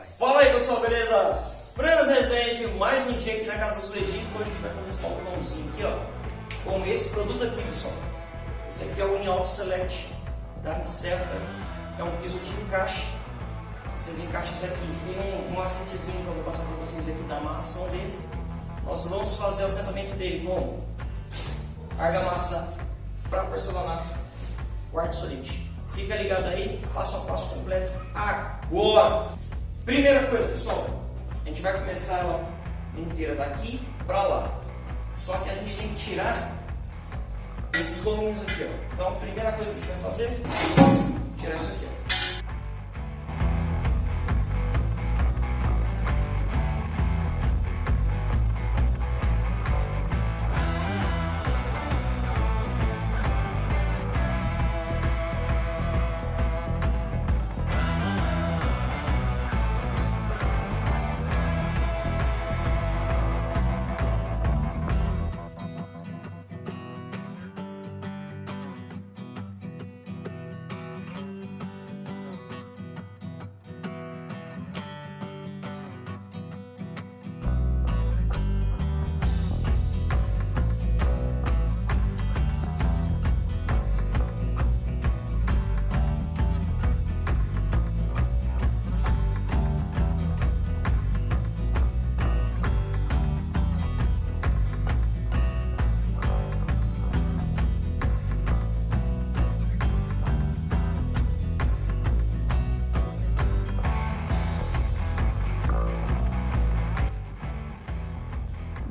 vai. Fala aí pessoal, beleza? Franas Resende, mais um dia aqui na Casa dos Legistas, hoje a gente vai fazer esse balcãozinho aqui, ó, com esse produto aqui, pessoal. Esse aqui é o Unialto Select da Nicefra, é um piso de encaixe. Esses encaixes aqui tem um, um macetezinho que eu vou passar para vocês aqui da amarração dele. Nós vamos fazer o assentamento dele com argamassa para porcelanato, quartzolite. Fica ligado aí, passo a passo completo agora. Primeira coisa, pessoal, a gente vai começar ela inteira daqui para lá. Só que a gente tem que tirar esses gominhos aqui, ó. Então, a primeira coisa que a gente vai fazer, tirar isso aqui, ó.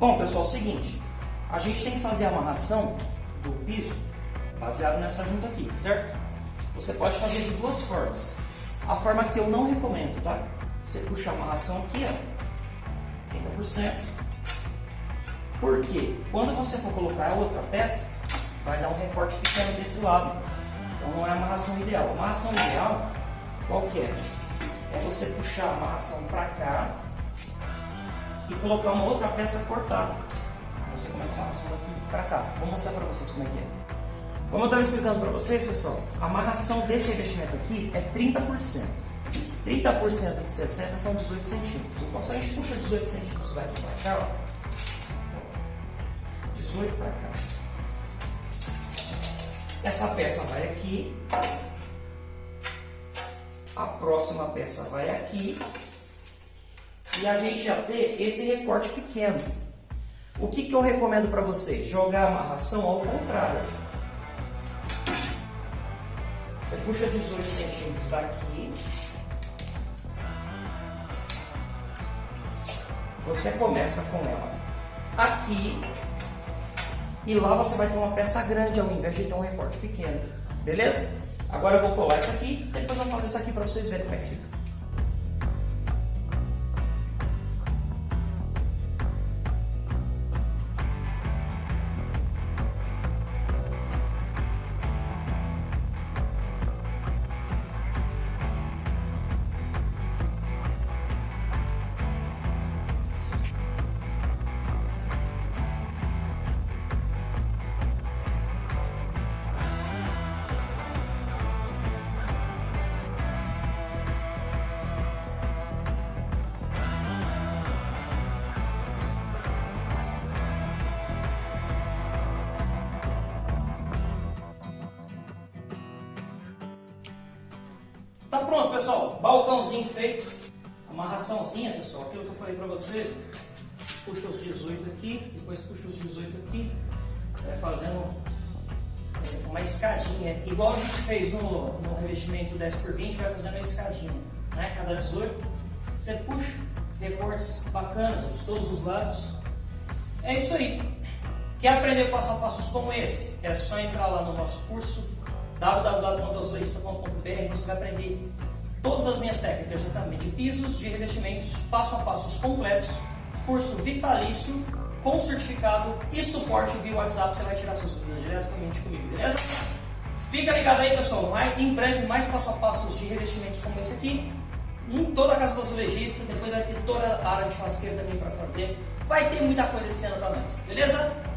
Bom, pessoal, é o seguinte, a gente tem que fazer a amarração do piso baseado nessa junta aqui, certo? Você pode fazer de duas formas. A forma que eu não recomendo, tá? Você puxa a amarração aqui, ó, 30%. Porque quando você for colocar a outra peça, vai dar um recorte pequeno desse lado. Então não é a amarração ideal. A amarração ideal, qual que é? É você puxar a amarração para cá e colocar uma outra peça cortada. Você começa a amarração daqui para cá. Vou mostrar para vocês como é que é. Como eu estava explicando para vocês, pessoal, a amarração desse revestimento aqui é 30%. 30% de 60 são 18 centímetros. Então, se a gente puxa 18 centímetros daqui para cá, ó, 18 para cá. Essa peça vai aqui. A próxima peça vai aqui e a gente já ter esse recorte pequeno. O que, que eu recomendo para vocês? Jogar a amarração ao contrário. Você puxa 18 centímetros daqui. Você começa com ela aqui. E lá você vai ter uma peça grande ao invés de ter um recorte pequeno. Beleza? Agora eu vou colar isso aqui. Depois eu faço isso aqui para vocês verem como é que fica. Tá pronto, pessoal. Balcãozinho feito. Amarraçãozinha, pessoal. Aquilo que eu falei pra vocês. Puxa os 18 aqui, depois puxa os 18 aqui. É, fazendo é, uma escadinha. Igual a gente fez no, no revestimento 10 por 20 vai fazendo uma escadinha. Né? Cada 18. Você puxa, recortes bacanas de todos os lados. É isso aí. Quer aprender passo a passos como esse? É só entrar lá no nosso curso www.azulejista.com.br você vai aprender todas as minhas técnicas de pisos, de revestimentos, passo a passos completos, curso vitalício, com certificado e suporte via WhatsApp, você vai tirar suas dúvidas diretamente comigo, beleza? Fica ligado aí, pessoal, em breve mais passo a passos de revestimentos como esse aqui, em toda a casa do azulejista, depois vai ter toda a área de churrasqueira também para fazer, vai ter muita coisa esse ano para nós, beleza?